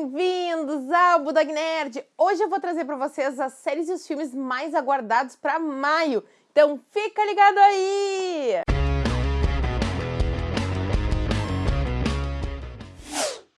bem-vindos ao Budog Nerd! Hoje eu vou trazer para vocês as séries e os filmes mais aguardados para maio, então fica ligado aí!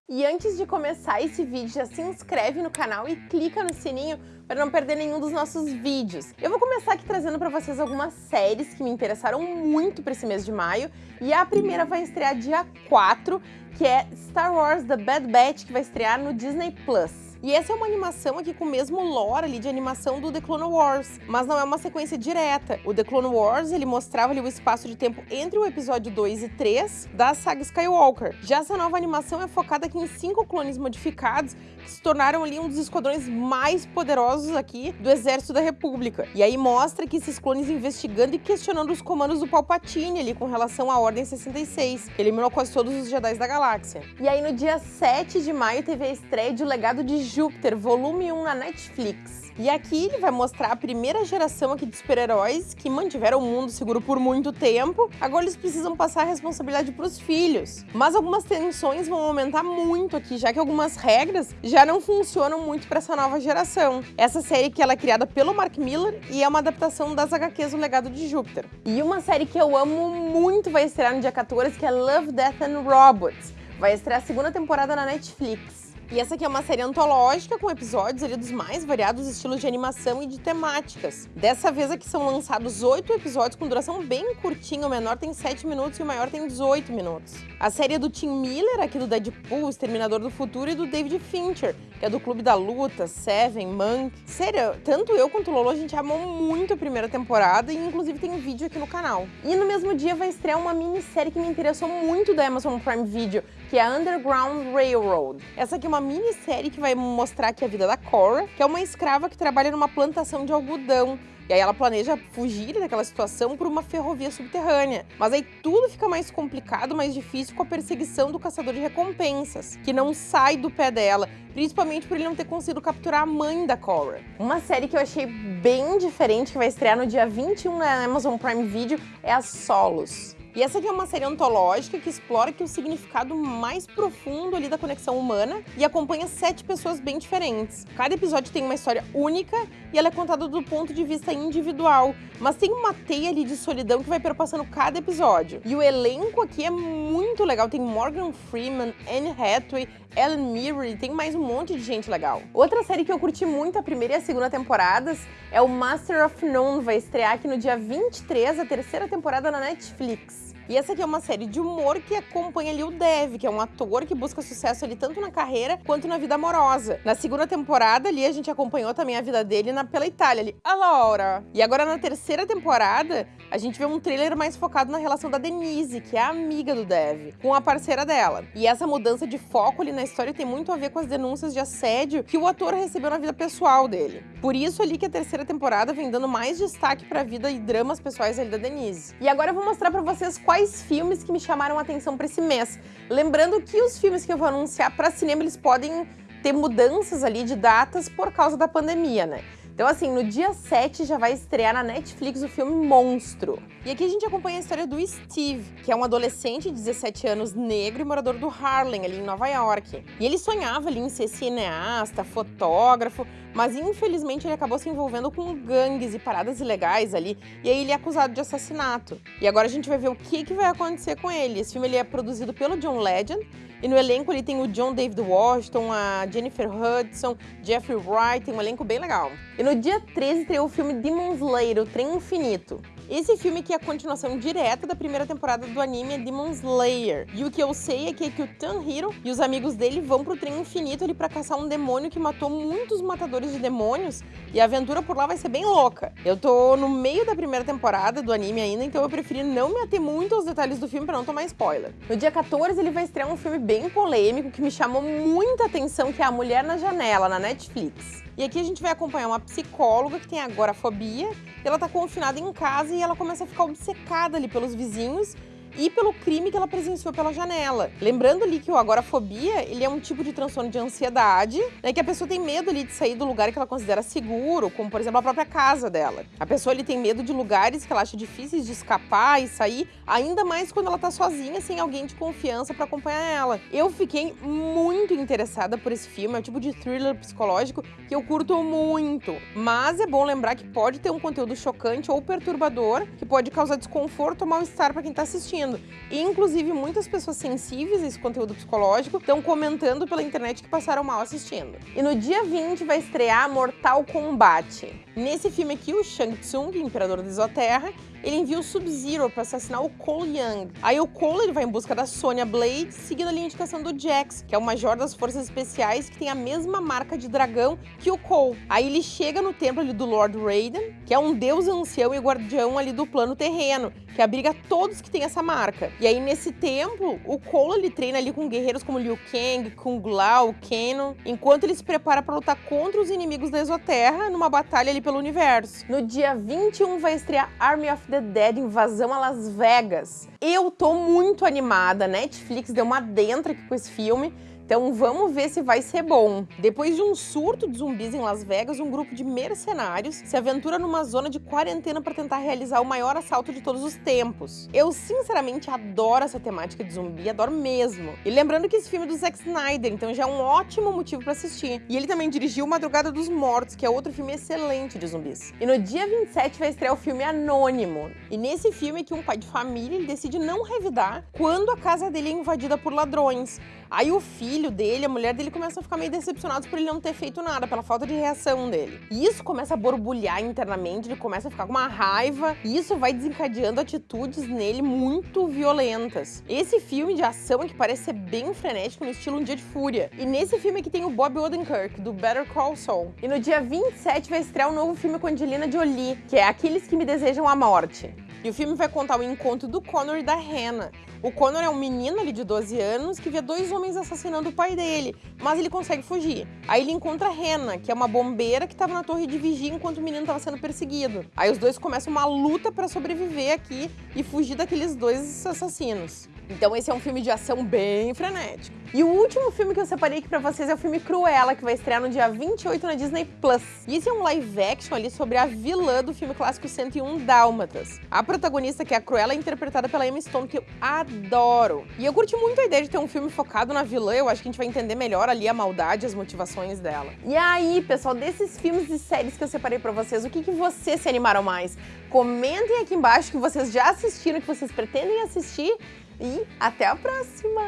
E antes de começar esse vídeo, já se inscreve no canal e clica no sininho para não perder nenhum dos nossos vídeos. Eu vou começar aqui trazendo para vocês algumas séries que me interessaram muito para esse mês de maio, e a primeira vai estrear dia 4, que é Star Wars The Bad Batch, que vai estrear no Disney Plus. E essa é uma animação aqui com o mesmo lore ali de animação do The Clone Wars, mas não é uma sequência direta. O The Clone Wars, ele mostrava ali o espaço de tempo entre o episódio 2 e 3 da saga Skywalker. Já essa nova animação é focada aqui em cinco clones modificados que se tornaram ali um dos esquadrões mais poderosos aqui do Exército da República. E aí mostra que esses clones investigando e questionando os comandos do Palpatine ali com relação à Ordem 66, que eliminou quase todos os Jedi da galáxia. E aí no dia 7 de maio teve a estreia de O Legado de Júpiter, volume 1 na Netflix. E aqui ele vai mostrar a primeira geração aqui de super-heróis que mantiveram o mundo seguro por muito tempo. Agora eles precisam passar a responsabilidade para os filhos. Mas algumas tensões vão aumentar muito aqui, já que algumas regras já não funcionam muito para essa nova geração. Essa série que ela é criada pelo Mark Miller e é uma adaptação das HQs O Legado de Júpiter. E uma série que eu amo muito vai estrear no dia 14, que é Love, Death and Robots. Vai estrear a segunda temporada na Netflix. E essa aqui é uma série antológica com episódios ali dos mais variados estilos de animação e de temáticas. Dessa vez aqui são lançados oito episódios com duração bem curtinha, o menor tem 7 minutos e o maior tem 18 minutos. A série é do Tim Miller, aqui do Deadpool, Exterminador do Futuro, e do David Fincher, que é do Clube da Luta, Seven, Monk. Sério, tanto eu quanto o Lolo, a gente amou muito a primeira temporada e inclusive tem vídeo aqui no canal. E no mesmo dia vai estrear uma minissérie que me interessou muito da Amazon Prime Video, que é Underground Railroad. Essa aqui é uma minissérie que vai mostrar aqui a vida da Cora, que é uma escrava que trabalha numa plantação de algodão. E aí ela planeja fugir daquela situação por uma ferrovia subterrânea. Mas aí tudo fica mais complicado, mais difícil com a perseguição do caçador de recompensas, que não sai do pé dela, principalmente por ele não ter conseguido capturar a mãe da Cora. Uma série que eu achei bem diferente, que vai estrear no dia 21 na Amazon Prime Video, é a Solos. E essa aqui é uma série antológica que explora que o significado mais profundo ali da conexão humana e acompanha sete pessoas bem diferentes. Cada episódio tem uma história única e ela é contada do ponto de vista individual, mas tem uma teia ali de solidão que vai perpassando cada episódio. E o elenco aqui é muito legal, tem Morgan Freeman, Anne Hathaway, Ellen Mirren, tem mais um monte de gente legal. Outra série que eu curti muito a primeira e a segunda temporadas é o Master of None, vai estrear aqui no dia 23, a terceira temporada na Netflix. E essa aqui é uma série de humor que acompanha ali o Dev, que é um ator que busca sucesso ali tanto na carreira quanto na vida amorosa. Na segunda temporada ali a gente acompanhou também a vida dele na, pela Itália ali, a Laura. E agora na terceira temporada a gente vê um trailer mais focado na relação da Denise, que é a amiga do Dev, com a parceira dela. E essa mudança de foco ali na história tem muito a ver com as denúncias de assédio que o ator recebeu na vida pessoal dele. Por isso ali que a terceira temporada vem dando mais destaque para a vida e dramas pessoais ali da Denise. E agora eu vou mostrar para vocês quais filmes que me chamaram a atenção para esse mês. Lembrando que os filmes que eu vou anunciar para cinema, eles podem ter mudanças ali de datas por causa da pandemia, né? Então, assim, no dia 7 já vai estrear na Netflix o filme Monstro. E aqui a gente acompanha a história do Steve, que é um adolescente de 17 anos negro e morador do Harlem, ali em Nova York. E ele sonhava ali em ser cineasta, fotógrafo, mas infelizmente ele acabou se envolvendo com gangues e paradas ilegais ali, e aí ele é acusado de assassinato. E agora a gente vai ver o que, que vai acontecer com ele. Esse filme ele é produzido pelo John Legend, e no elenco ele tem o John David Washington, a Jennifer Hudson, Jeffrey Wright, tem um elenco bem legal. E no dia 13 estreou o filme Demon Slayer, o Trem Infinito. Esse filme que é a continuação direta da primeira temporada do anime é Demon Slayer. E o que eu sei é que, é que o Tanjiro e os amigos dele vão pro trem infinito ali pra caçar um demônio que matou muitos matadores de demônios e a aventura por lá vai ser bem louca. Eu tô no meio da primeira temporada do anime ainda, então eu preferi não me ater muito aos detalhes do filme pra não tomar spoiler. No dia 14 ele vai estrear um filme bem polêmico que me chamou muita atenção, que é A Mulher na Janela, na Netflix. E aqui a gente vai acompanhar uma psicóloga que tem agorafobia, ela tá confinada em casa e ela começa a ficar obcecada ali pelos vizinhos e pelo crime que ela presenciou pela janela. Lembrando ali que o agorafobia, ele é um tipo de transtorno de ansiedade, né, que a pessoa tem medo ali de sair do lugar que ela considera seguro, como por exemplo a própria casa dela. A pessoa tem medo de lugares que ela acha difíceis de escapar e sair, ainda mais quando ela tá sozinha, sem alguém de confiança para acompanhar ela. Eu fiquei muito interessada por esse filme, é o tipo de thriller psicológico que eu curto muito, mas é bom lembrar que pode ter um conteúdo chocante ou perturbador, que pode causar desconforto ou mal-estar para quem está assistindo. E, inclusive, muitas pessoas sensíveis a esse conteúdo psicológico estão comentando pela internet que passaram mal assistindo. E no dia 20 vai estrear Mortal Kombat. Nesse filme aqui, o Shang Tsung, imperador da Isoterra, ele envia o Sub-Zero para assassinar o Cole Young. Aí o Cole ele vai em busca da Sonya Blade, seguindo a indicação do Jax, que é o major das forças especiais que tem a mesma marca de dragão que o Cole. Aí ele chega no templo ali do Lord Raiden, que é um deus ancião e guardião ali do plano terreno, que abriga todos que têm essa marca. E aí nesse templo, o Cole ele treina ali com guerreiros como Liu Kang, Kung Lao, Kano, enquanto ele se prepara para lutar contra os inimigos da Exoterra numa batalha ali pelo universo. No dia 21 vai estrear Army of the Dead Invasão a Las Vegas. Eu tô muito animada, Netflix deu uma dentro aqui com esse filme. Então vamos ver se vai ser bom. Depois de um surto de zumbis em Las Vegas, um grupo de mercenários se aventura numa zona de quarentena para tentar realizar o maior assalto de todos os tempos. Eu sinceramente adoro essa temática de zumbi, adoro mesmo. E lembrando que esse filme é do Zack Snyder, então já é um ótimo motivo para assistir. E ele também dirigiu Madrugada dos Mortos, que é outro filme excelente de zumbis. E no dia 27 vai estrear o filme Anônimo. E nesse filme que um pai de família decide não revidar quando a casa dele é invadida por ladrões. Aí o filho dele, a mulher dele, começa a ficar meio decepcionados por ele não ter feito nada, pela falta de reação dele. E isso começa a borbulhar internamente, ele começa a ficar com uma raiva, e isso vai desencadeando atitudes nele muito violentas. Esse filme de ação é que parece ser bem frenético, no estilo Um Dia de Fúria. E nesse filme aqui tem o Bob Odenkirk, do Better Call Saul. E no dia 27 vai estrear um novo filme com Angelina Jolie, que é Aqueles que Me Desejam a Morte. E o filme vai contar o encontro do Connor e da Hannah. O Connor é um menino ali de 12 anos que vê dois homens assassinando o pai dele, mas ele consegue fugir. Aí ele encontra a Hannah, que é uma bombeira que estava na torre de vigia enquanto o menino estava sendo perseguido. Aí os dois começam uma luta para sobreviver aqui e fugir daqueles dois assassinos. Então esse é um filme de ação bem frenético. E o último filme que eu separei aqui pra vocês é o filme Cruella, que vai estrear no dia 28 na Disney+. Plus. E esse é um live action ali sobre a vilã do filme clássico 101 Dálmatas. A protagonista, que é a Cruella, é interpretada pela Emma Stone, que eu adoro. E eu curti muito a ideia de ter um filme focado na vilã, eu acho que a gente vai entender melhor ali a maldade, as motivações dela. E aí, pessoal, desses filmes e séries que eu separei pra vocês, o que, que vocês se animaram mais? Comentem aqui embaixo que vocês já assistiram, que vocês pretendem assistir e até a próxima!